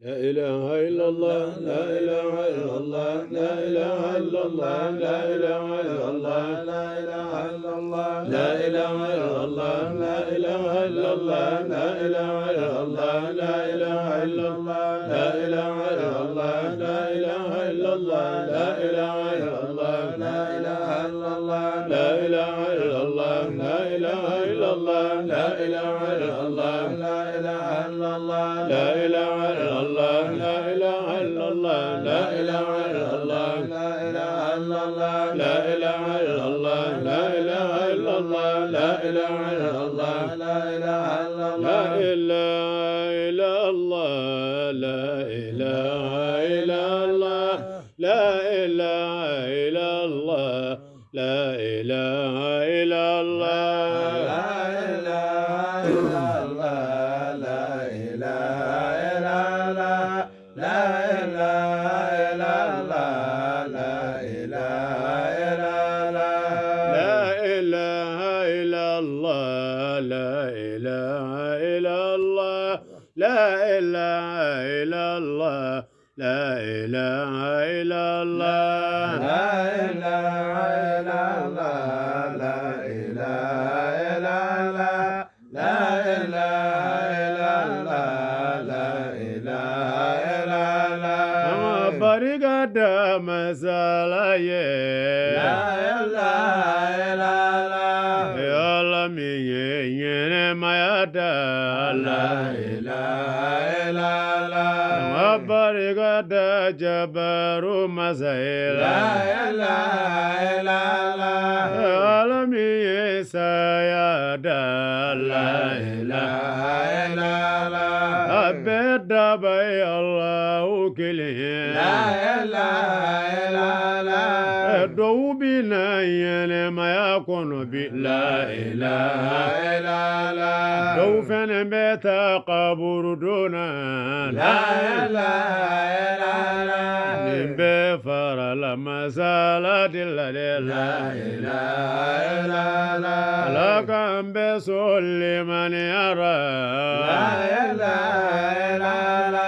لا إله إلا الله لا إله إلا الله لا إله إلا الله لا إله إلا الله لا إله إلا الله لا إله إلا الله لا إله إلا الله لا إله إلا الله لا إله إلا الله لا إله إلا الله لا إله إلا الله لا إله إلا الله لا إله إلا الله لا إله إلا الله لا إله إلا الله لا إله إلا الله لا إله إلا الله لا إله إله إلا الله لا إله إلا الله لا إله إلا الله لا إله إلا الله لا إله إلا الله لا إله إلا الله لا إله إلا الله لا إله la la masalaye la la la la ya la mi ye ne mayada la la la la mabariga da jabaru masaila la la la la la mi ye sayada la la la la بي الله كله لا إله إلا دو بنا ما يكون بي. لا إله إلا لا دو فن بيت قبر دون لا إله إلا لا نبي فر لما زالت لا إله إلا الله. لا لكن بسول من يرى. لا إله إلا الله.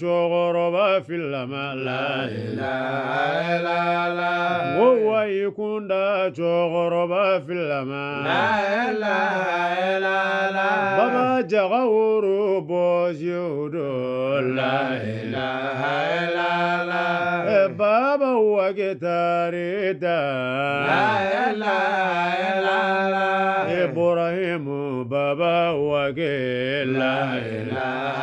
شغرب في الماء لا إله إلا الله. وهو يكون دا شغرب في الماء لا إله إلا الله. بابا جغور بوزيود لا إله إلا الله. بابا وقتاري دا لا إله إلا بابا وقيل لا إله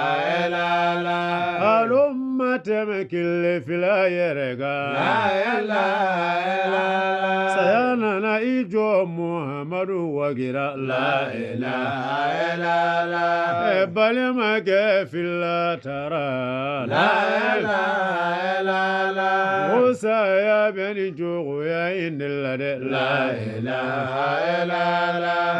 إلا الله الأمة تمكل في لا يرقى لا إله إلا الله سيانا إيجو محمد وقرا لا إله إلا الله بل ما في الله ترى لا إله إلا الله موسى يا بني جوغ يا إن الله لا إله إلا الله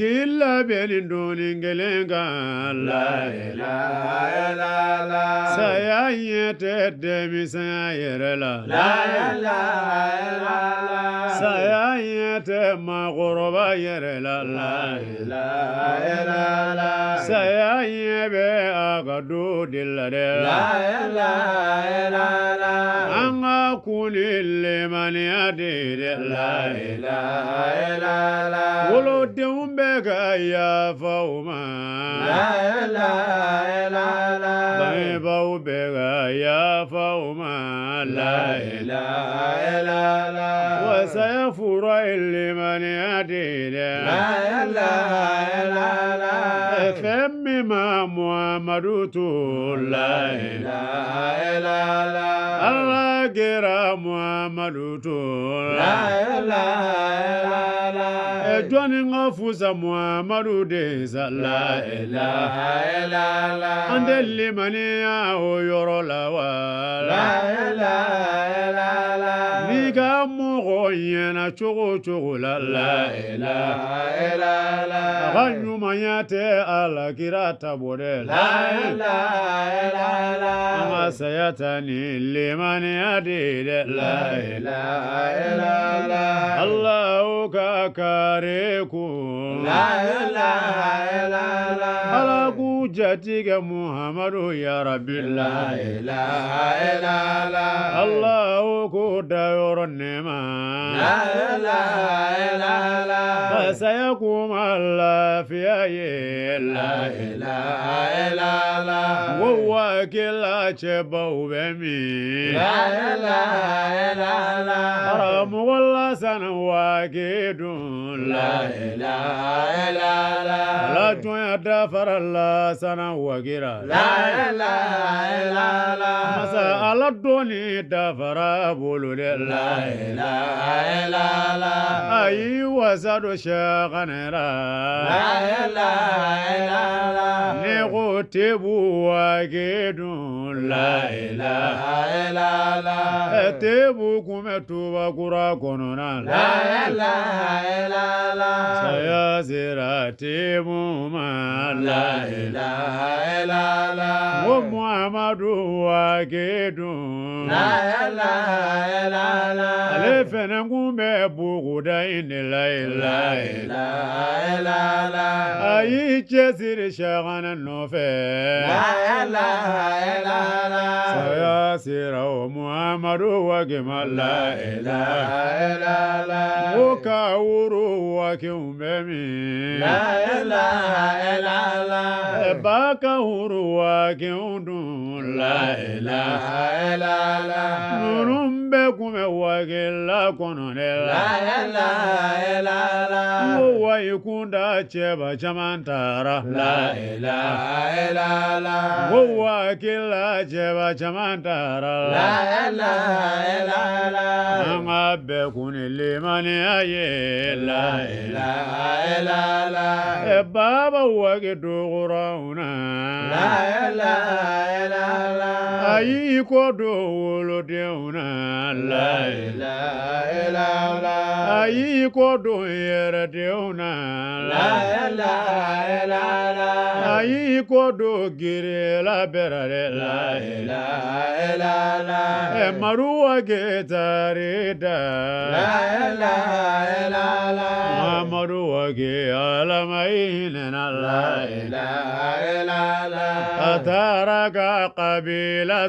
killa belin dolin gelenga la la ilaha illallah sayayete demi sayere la la la la. Sayayete tɛ maakɔrɔba yɛrɛ la saya ɲɛ bɛ a ka do de. La dɛ an ka kun ni lemaniya de. Ye dɛ wolodenw bɛ ka yafa o ضيبوا بك يا فوما لا إله إلا الله وسيفر لمن يدير لا إله إلا الله ثمم محمد لا إله إلا الله الله كرا محمد لا إله إلا الله أجوان غفوز محمد ديزا لا إله إلا الله أنت اللي منيا ويرو لا لا إله إلا الله نيكا مغوين شغو شغو لا إله إلا الله ka ɲumanya tɛ alakira tabɔrɛ la an ka saya. جاتيك محمد يا رب لا إله إلا الله. الله كود يرنما لا إله إلا الله. فسيقوم الله في لا إله إلا الله. وهو كلا شبه بمي. لا إله إلا الله. رم والله سنواكد لا إله إلا الله. لا تدفر الله sanan wagira. La la la la. Masa ala dɔɔni dafara bolo dɛ. La la la la. Ayi wasa don sɛ kanɛra. La la la la. Tebu wake dun la ilaha illallah tebu kun bɛ tuba kura kɔnɔna la ilaha illallah saya sera tebu ma la ilaha illallah ko muhammadu wake dun la ilaha illallah ale fɛnɛ kun bɛ buguda in la ilaha illallah a y'i cɛsiri sɛganɛ sayasirawo muhamadu wakima la ilaha o ka woro wakiw bɛ min ba ka woro wakiw dun la ilaha ninnu bɛ wake la kɔnɔ dɛ la ilaha illallah ko wayi kun da cɛba caman taara la. Ilaha illallah ko wakila cɛba caman taara la. Ilaha illallah an ka bɛɛ kun ni limaniya ye la. Ilaha illallah ɛ baba wake dogorow na la ilaha illallah a y'i ko do wolodenw na la ilaha illallah a y'i ko do yɛrɛdenw na. La ilaha illallah a y'i ko do girela bɛrɛ de la. Ilaha illallah ɛ maruwa getari da. La ilaha illallah mamadu wage alama hinena la. A taara ka la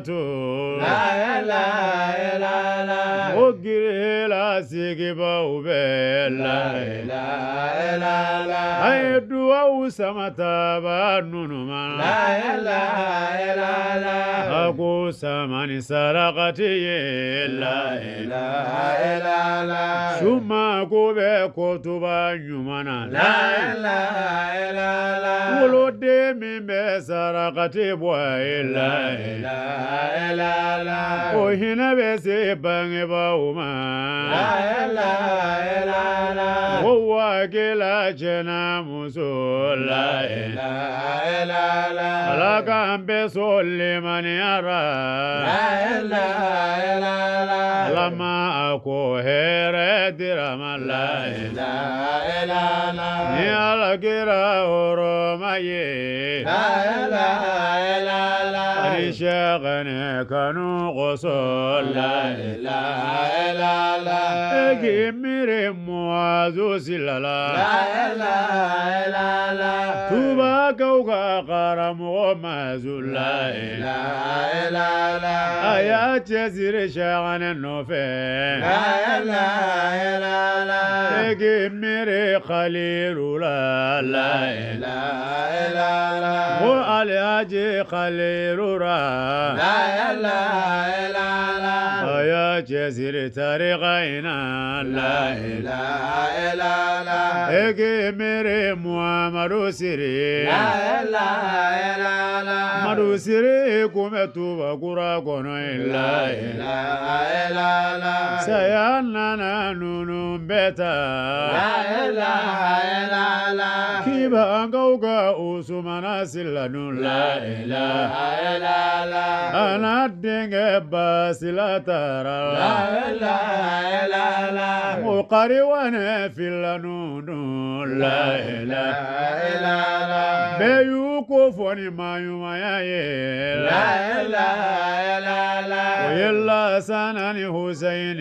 ilaha illallah o girela sigibaw bɛ la. Ilaha illallah a ye duwawu sama taba nunu ma. La ilaha illallah a ko samani sarakati ye. La illallah suma ko bɛ kotuba ɲuman na. La woloden min bɛ sarakati bɔ a ye la illallah o hinɛ bɛ se bangebaaw يوما لا لا لا هو كلا جنا مسول لا لا لا لا كان بسول لمن يرى لا لا لا الله لما أكو هير درما لا لا لا لا يا لقرا ورمي لا لا لا Ìṣẹ́gun nìkan ní kò sọ. La ilaha illallah. Ègì mi. رموازو سلالا لا لا لا لا توبا كوكا قرم ومازو لا لا لا لا يا تزير شغن النوفين لا لا لا لا تجمري خليل لا لا لا لا لا هو الهاجي خليل لا لا لا لا لا يا جزير تاريخنا لا egi miiri muhamadu siri la amadu siri kunbɛ tuba kura la La ilaha illallah. saya nana nunu bɛɛ ta La ilaha illallah. kibankaw ka usumana silanu la La ana denkɛ basila taara La la ilaha القري وأنا في اللنون. لا إله إلا الله. بيوقف ما يوم يا لا إله إلا الله. ويلا سنن حسين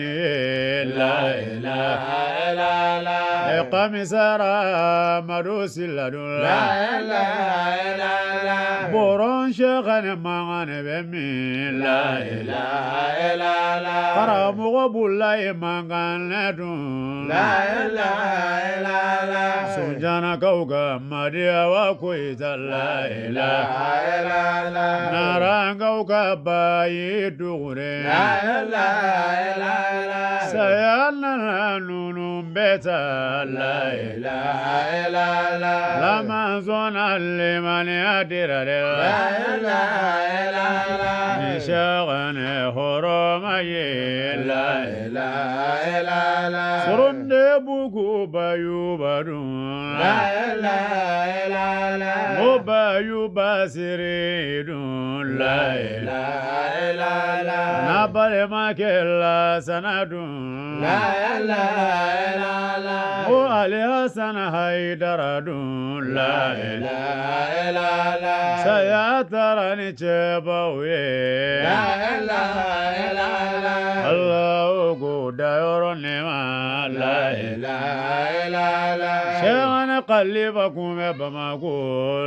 لا إله إلا الله. Ni husayini ye la ilaha La. Ilaha kamisara madu siladun La la. Ilaha illallah. boron shekane mangane bɛ min la. Ilaha La ilaha karamɔgɔ b'ula ye mankan ne dun La ilaha illallah. sunjanakaw ka madiya wa koyita la ilaha La ilaha narankaw ka bayi dugure لا إله إلا الله. لما زون لمن يدير لا إله إلا الله. نشغن هرمي لا إله إلا الله ilaha illallah. ni shagane hɔrɔma ye la ilaha illallah. soronde bugu bayuba dun La ilaha illallah. o bayuba siri dun la La ilaha na balimakɛ la sana dun La ilaha illallah. o ali hasana haidara dun la La ilaha saya tara ni cɛbaw ye La ilaha illallah. Allahu ko dayɔrɔ nɛma la ilaha illallah. sɛgɛnɛ kalifa kun bɛ Bamako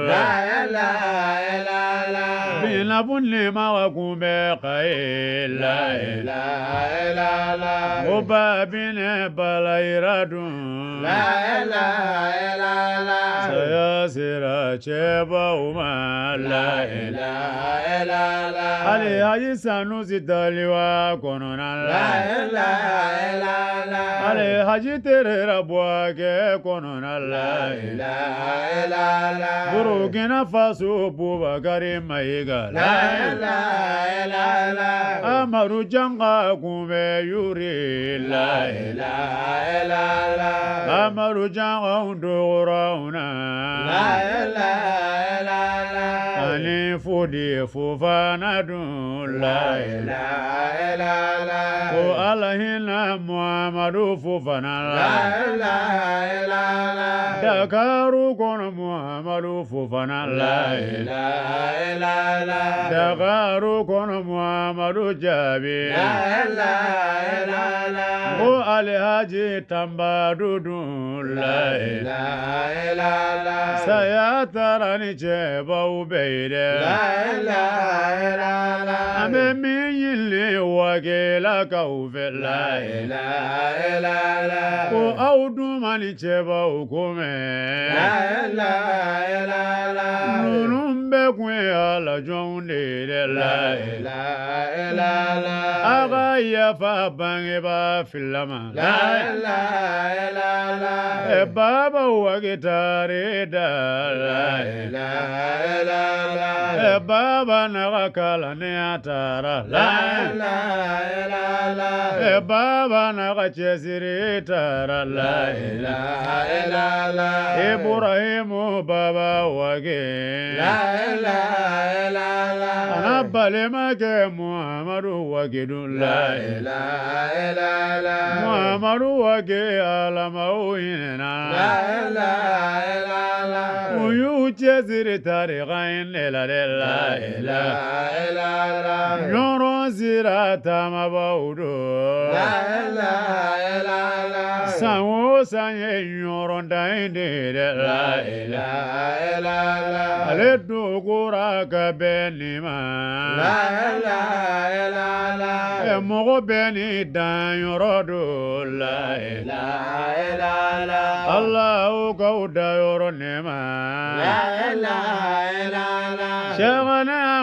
La ilaha illallah. binabu nɛma wa kun bɛ Kaye la ilaha illallah. o ba binɛ balayira dun La cɛbaw la ilaha illallah. hali haji sanusi daliwa kɔnɔna La la ilaha illallah. hali haji terera buwakɛ kɔnɔna la ilaha illallah. burukina faso bubakari mayiga La la ilaha illallah. amadu janga kunbɛ yuri la ilaha illallah. amadu janga dogorawna La ilaha. Ani fodi fofana dun la ilaha illallah. ko ala hinɛ muhamadu fofana La la ilaha illallah. dakaru kɔnɔ muhamadu fofana la ilaha illallah. dakaru kɔnɔ muhamadu jaabi La ilaha illallah. ko alihaji tanbadu dun la ilaha illallah. saya tara ni cɛbaw bɛɛ ye dɛ La illallah. An bɛ min ɲini wakɛlakaw fɛ la ko aw dun ma ni cɛbaw ko La. Mɛn ninnu kun ala jɔnw de la ilaha illallah. a ka yafa bangebaa filama La ilaha illallah. ɛ baba wakitare da la ilaha illallah. ɛ baba naga kala ne a taara La la ilaha illallah. baba naga cɛsiri taara la ilaha illallah. Ibrahimu baba wage La ilaha لا لا لا رب لما محمد وجد لا لا لا لا محمد وجد المويننا لا لا لا لا ويجزر تاريخين لا لا لا لا لا يرى زراتا مبودو لا لا لا لا san o san ye ɲɔgɔndan ye de dɛ. laila la ale dogora ka bɛn nin ma. laila La ɛ mɔgɔ bɛ nin danyɔrɔ don. laila La ala o k'aw dayɔrɔ nin ma. laila laila. sɛgɛn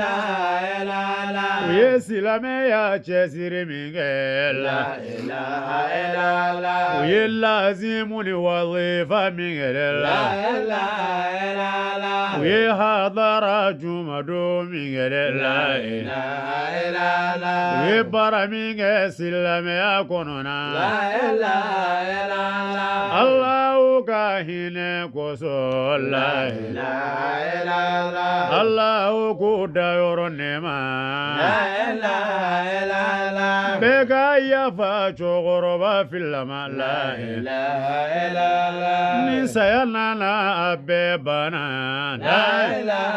illallah. u ye silamɛya cɛsiri min kɛ La la ilaha u ye lazimu ni wazifa min kɛ La ilaha u ye hadara jumadon min kɛ la La ilaha u ye baara min kɛ silamɛya kɔnɔna La ilaha. Allahu ka hinɛ kosɔn la La ilaha. Allahu k'o dayɔrɔ لا لا لا لا بك يا فاتو غربة في اللما لا إله إلا الله نسينا أبيبنا لا إله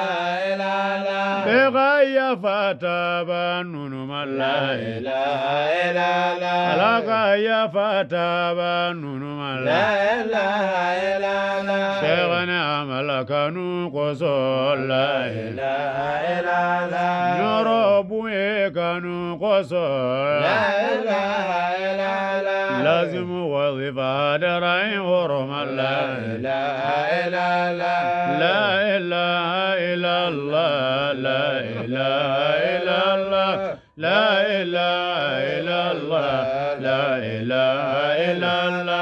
إلا الله بك يا فاتابا نونما لا إله إلا الله لك يا فاتابا نونما لا إله إلا الله شيخنا ملكا نوقص لا إله إلا الله لا جرب يكن قصر لا لا لا لا لازم وظيفة درعي ورم لا إله إلا لا لا إله إلا الله لا إله إلا الله لا إله إلا الله لا إله إلا الله